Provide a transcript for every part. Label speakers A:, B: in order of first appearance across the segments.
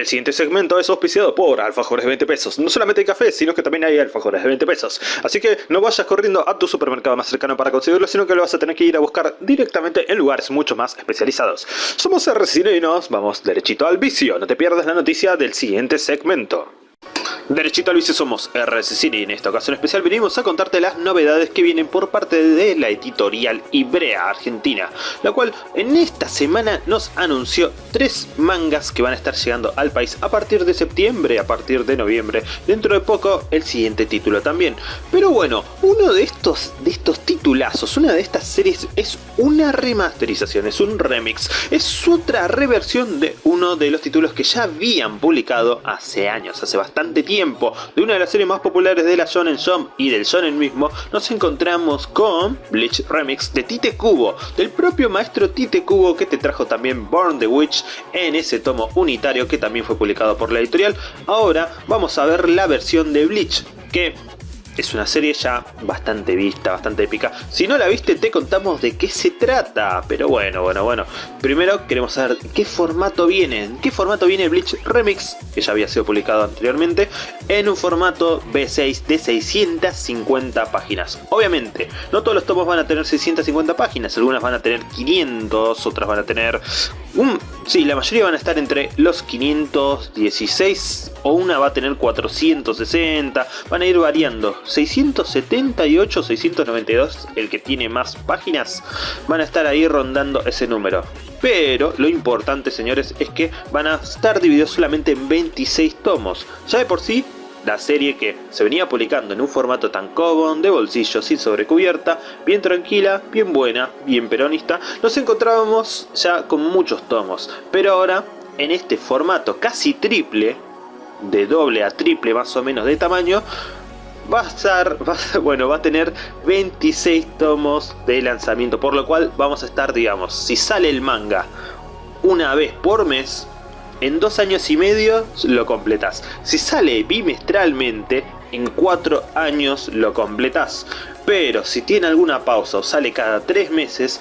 A: El siguiente segmento es auspiciado por alfajores de 20 pesos. No solamente hay café, sino que también hay alfajores de 20 pesos. Así que no vayas corriendo a tu supermercado más cercano para conseguirlo, sino que lo vas a tener que ir a buscar directamente en lugares mucho más especializados. Somos y nos vamos derechito al vicio. No te pierdas la noticia del siguiente segmento. Derechito al vicio somos RS Cine y en esta ocasión especial venimos a contarte las novedades que vienen por parte de la editorial Ibrea Argentina, la cual en esta semana nos anunció tres mangas que van a estar llegando al país a partir de septiembre, a partir de noviembre, dentro de poco el siguiente título también. Pero bueno, uno de estos, de estos titulazos, una de estas series es una remasterización, es un remix, es otra reversión de uno de los títulos que ya habían publicado hace años, hace bastante tiempo de una de las series más populares de la Shonen Jump y del Shonen mismo, nos encontramos con Bleach Remix de Tite Kubo, del propio maestro Tite Kubo que te trajo también Born the Witch en ese tomo unitario que también fue publicado por la editorial. Ahora vamos a ver la versión de Bleach, que es una serie ya bastante vista, bastante épica. Si no la viste, te contamos de qué se trata. Pero bueno, bueno, bueno. Primero queremos saber qué formato viene. ¿En qué formato viene Bleach Remix? Que ya había sido publicado anteriormente. En un formato B6 de 650 páginas. Obviamente, no todos los tomos van a tener 650 páginas. Algunas van a tener 500, otras van a tener... Un, sí, la mayoría van a estar entre los 516 o una va a tener 460. Van a ir variando 678, 692, el que tiene más páginas, van a estar ahí rondando ese número. Pero lo importante, señores, es que van a estar divididos solamente en 26 tomos. Ya de por sí, la serie que se venía publicando en un formato tan common, de bolsillo, sin sobrecubierta, bien tranquila, bien buena, bien peronista, nos encontrábamos ya con muchos tomos. Pero ahora, en este formato casi triple, de doble a triple más o menos de tamaño, va a estar, bueno, va a tener 26 tomos de lanzamiento, por lo cual vamos a estar, digamos, si sale el manga una vez por mes, en dos años y medio lo completas. Si sale bimestralmente, en cuatro años lo completas. Pero si tiene alguna pausa o sale cada tres meses,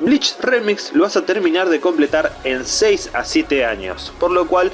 A: Bleach Remix lo vas a terminar de completar en 6 a 7 años, por lo cual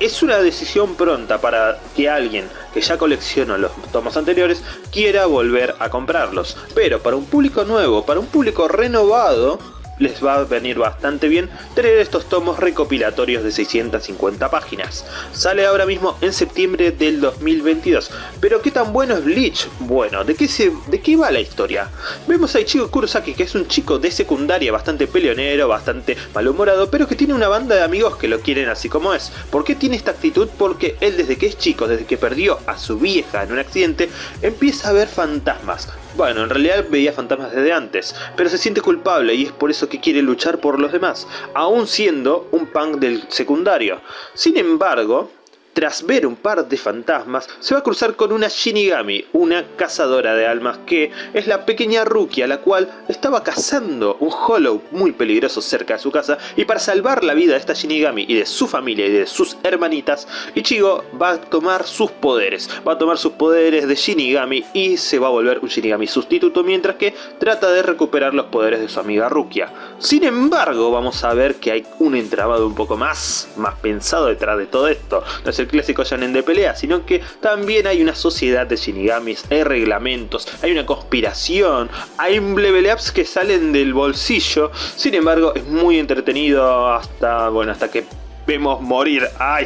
A: es una decisión pronta para que alguien que ya coleccionó los tomos anteriores quiera volver a comprarlos. Pero para un público nuevo, para un público renovado, les va a venir bastante bien tener estos tomos recopilatorios de 650 páginas. Sale ahora mismo en septiembre del 2022. Pero ¿qué tan bueno es Bleach? Bueno, ¿de qué, se, ¿de qué va la historia? Vemos a Ichigo Kurosaki que es un chico de secundaria bastante peleonero, bastante malhumorado, pero que tiene una banda de amigos que lo quieren así como es. ¿Por qué tiene esta actitud? Porque él desde que es chico, desde que perdió a su vieja en un accidente, empieza a ver fantasmas. Bueno, en realidad veía fantasmas desde antes, pero se siente culpable y es por eso que quiere luchar por los demás, aún siendo un punk del secundario. Sin embargo, tras ver un par de fantasmas, se va a cruzar con una Shinigami, una cazadora de almas que es la pequeña Rukia, la cual estaba cazando un Hollow muy peligroso cerca de su casa y para salvar la vida de esta Shinigami y de su familia y de sus hermanitas, Ichigo va a tomar sus poderes, va a tomar sus poderes de Shinigami y se va a volver un Shinigami sustituto mientras que trata de recuperar los poderes de su amiga Rukia. Sin embargo, vamos a ver que hay un entrabado un poco más, más pensado detrás de todo esto clásico shonen de pelea, sino que también hay una sociedad de shinigamis, hay reglamentos, hay una conspiración, hay level ups que salen del bolsillo, sin embargo es muy entretenido hasta, bueno, hasta que vemos morir a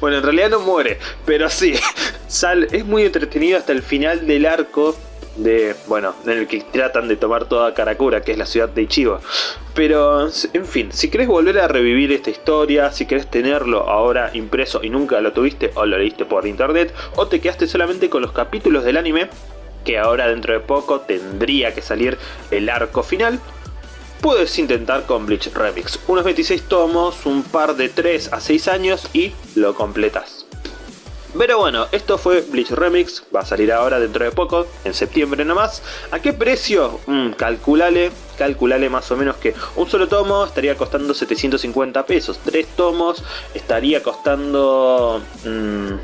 A: Bueno, en realidad no muere, pero sí, sal, es muy entretenido hasta el final del arco de, bueno, en el que tratan de tomar toda Karakura, que es la ciudad de Ichigo. Pero, en fin, si querés volver a revivir esta historia, si querés tenerlo ahora impreso y nunca lo tuviste o lo leíste por internet, o te quedaste solamente con los capítulos del anime, que ahora dentro de poco tendría que salir el arco final, puedes intentar con Bleach Remix. Unos 26 tomos, un par de 3 a 6 años y lo completas. Pero bueno, esto fue Bleach Remix, va a salir ahora dentro de poco, en septiembre nomás. ¿A qué precio? Mm, calculale, calculale más o menos que un solo tomo estaría costando 750 pesos. Tres tomos estaría costando... Mm,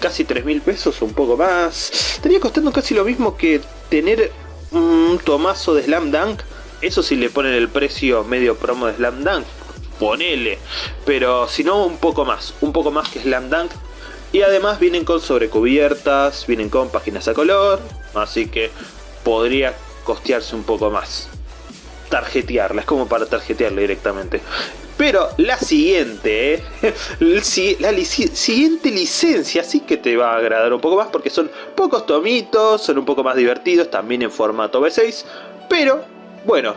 A: casi 3 mil pesos un poco más. Estaría costando casi lo mismo que tener un tomazo de Slam Dunk. Eso si le ponen el precio medio promo de Slam Dunk ponele. Pero si no, un poco más. Un poco más que Slam Dunk. Y además vienen con sobrecubiertas, vienen con páginas a color. Así que podría costearse un poco más. Tarjetearla, es como para tarjetearla directamente. Pero la siguiente, la siguiente licencia sí que te va a agradar un poco más porque son pocos tomitos, son un poco más divertidos, también en formato B6, pero bueno,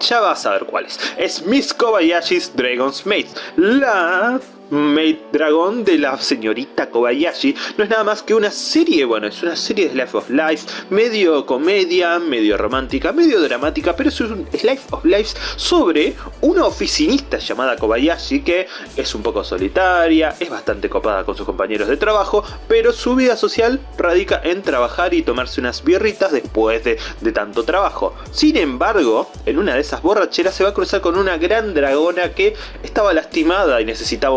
A: ya vas a ver cuáles. Es Miss Kobayashi's Dragon's Maid, la Maid Dragon de la señorita Kobayashi no es nada más que una serie, bueno, es una serie de Life of Life, medio comedia, medio romántica, medio dramática, pero es un Life of Life sobre una oficinista llamada Kobayashi que es un poco solitaria, es bastante copada con sus compañeros de trabajo, pero su vida social radica en trabajar y tomarse unas birritas después de, de tanto trabajo. Sin embargo, en una de esas borracheras se va a cruzar con una gran dragona que estaba lastimada y necesitaba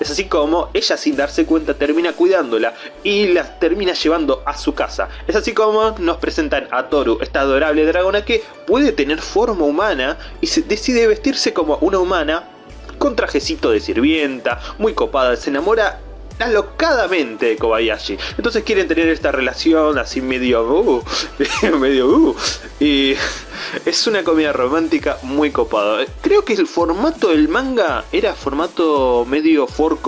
A: es así como ella sin darse cuenta termina cuidándola y la termina llevando a su casa. Es así como nos presentan a Toru, esta adorable dragona que puede tener forma humana y se decide vestirse como una humana con trajecito de sirvienta, muy copada, se enamora alocadamente de Kobayashi. Entonces quieren tener esta relación así medio... Uh, medio... Uh, y es una comedia romántica muy copada. Creo que el formato del manga era formato medio 4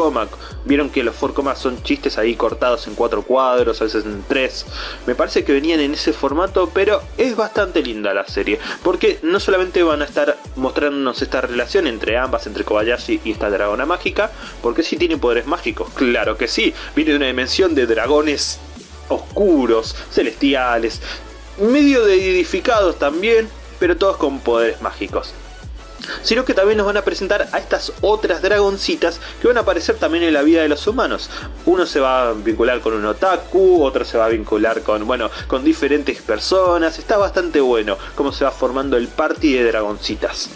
A: Vieron que los 4 son chistes ahí cortados en cuatro cuadros, a veces en tres. Me parece que venían en ese formato, pero es bastante linda la serie. Porque no solamente van a estar mostrándonos esta relación entre ambas, entre Kobayashi y esta dragona mágica, porque sí tiene poderes mágicos, claro que sí. Viene de una dimensión de dragones oscuros, celestiales, medio de edificados también, pero todos con poderes mágicos. Sino que también nos van a presentar a estas otras dragoncitas que van a aparecer también en la vida de los humanos. Uno se va a vincular con un otaku, otro se va a vincular con, bueno, con diferentes personas. Está bastante bueno cómo se va formando el party de dragoncitas.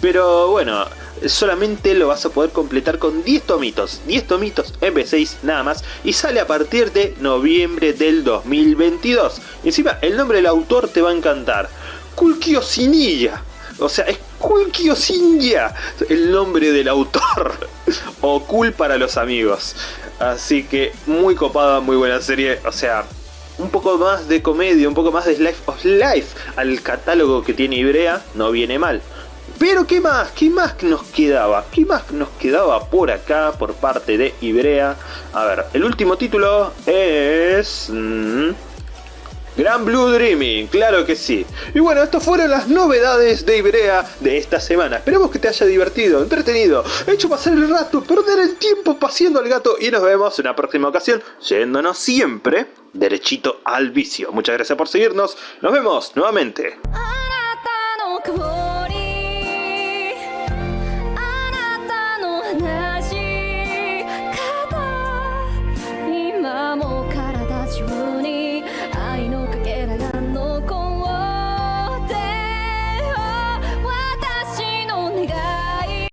A: Pero bueno, solamente lo vas a poder completar con 10 tomitos, 10 tomitos MP6 nada más y sale a partir de noviembre del 2022. Encima el nombre del autor te va a encantar, Kulkio Sinilla. O sea, es Kulkio Sinja, el nombre del autor. o Cool para los amigos. Así que muy copada, muy buena serie. O sea, un poco más de comedia, un poco más de Life of Life al catálogo que tiene Ibrea, no viene mal. Pero ¿qué más? ¿Qué más nos quedaba? ¿Qué más nos quedaba por acá por parte de Ibrea? A ver, el último título es... Mm, Gran Blue Dreaming, claro que sí. Y bueno, estas fueron las novedades de Ibrea de esta semana. Esperemos que te haya divertido, entretenido, hecho pasar el rato, perder el tiempo paseando al gato y nos vemos en una próxima ocasión, yéndonos siempre derechito al vicio. Muchas gracias por seguirnos, nos vemos nuevamente.